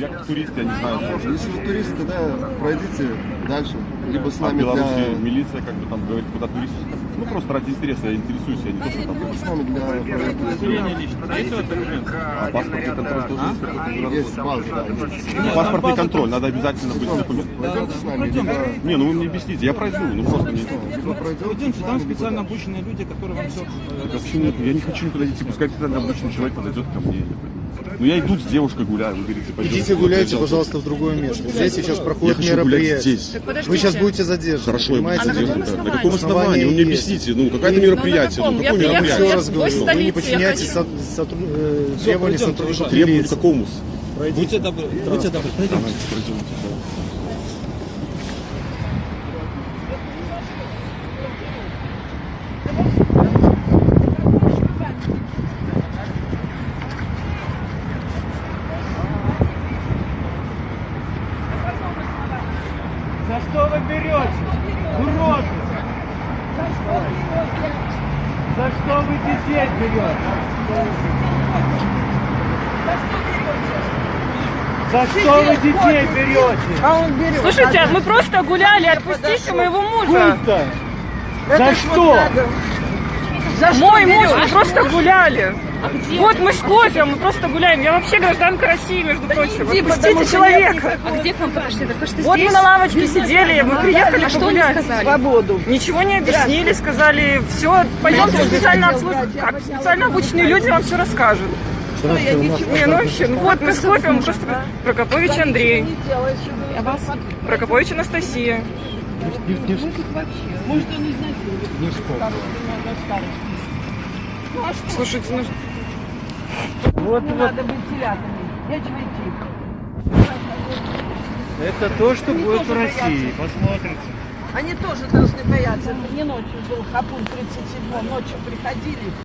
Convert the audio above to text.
я как турист, я не знаю. Если вы турист, тогда пройдите дальше. Либо с А нами Беларуси для... милиция как бы там говорит, куда турист. Ну просто ради интереса я интересуюсь, я не то, что там. Либо с нами для документ? А паспортный контроль тоже есть какой-то? Есть база, да. есть. Паспортный контроль, надо обязательно быть документ. Пойдемте с нами, либо... Не, ну вы мне объясните, я пройду, ну просто не. Пойдемте, там специально обученные люди, которые вам все... Вообще нет, я не хочу никуда идти, пускай специально обычный человек подойдет ко мне. Я. Ну я иду с девушкой гуляю, вы говорите, пойдем. Идите гуляйте, пожалуйста, в другое место. Здесь сейчас Я проходит мероприятие. здесь. Вы сейчас будете задержаны. Хорошо, я буду понимаете? задержан, да. На каком основании? Вы мне объясните, ну какое-то мероприятие, ну какое Я Я мероприятие? еще раз говорю, вы не я подчиняетесь хочу. со- сотру- э, требованиям сотрудников милиции. какому? Будьте добры, будьте добры, пройдемте. За что вы берете? Уроды! За что вы детей берете? За что вы детей берете? Слушайте, мы просто гуляли, отпустите моего мужа. Круто! За что? Мой муж, мы просто гуляли. Вот мы с кофе, мы просто гуляем. Я вообще гражданка России, между прочим. Отпустите человека. А где к вам подошли? Так то, что Вот здесь? мы на лавочке сидели, мы приехали А что они погулять. сказали? Свободу. Ничего не объяснили, сказали, все, пойдемте специально обслуживать. Как специально обученные люди вам все расскажут. Не, ну вообще, ну вот мы с кофе, мы просто Прокопович Андрей, А вас? Прокопович Анастасия. Слушайте, ну Вот, вот. Надо быть телятами. Нечего идти. Это то, что будет в России. Посмотрите. Они тоже должны бояться. Это не ночью был Хапун 37 ночью приходили,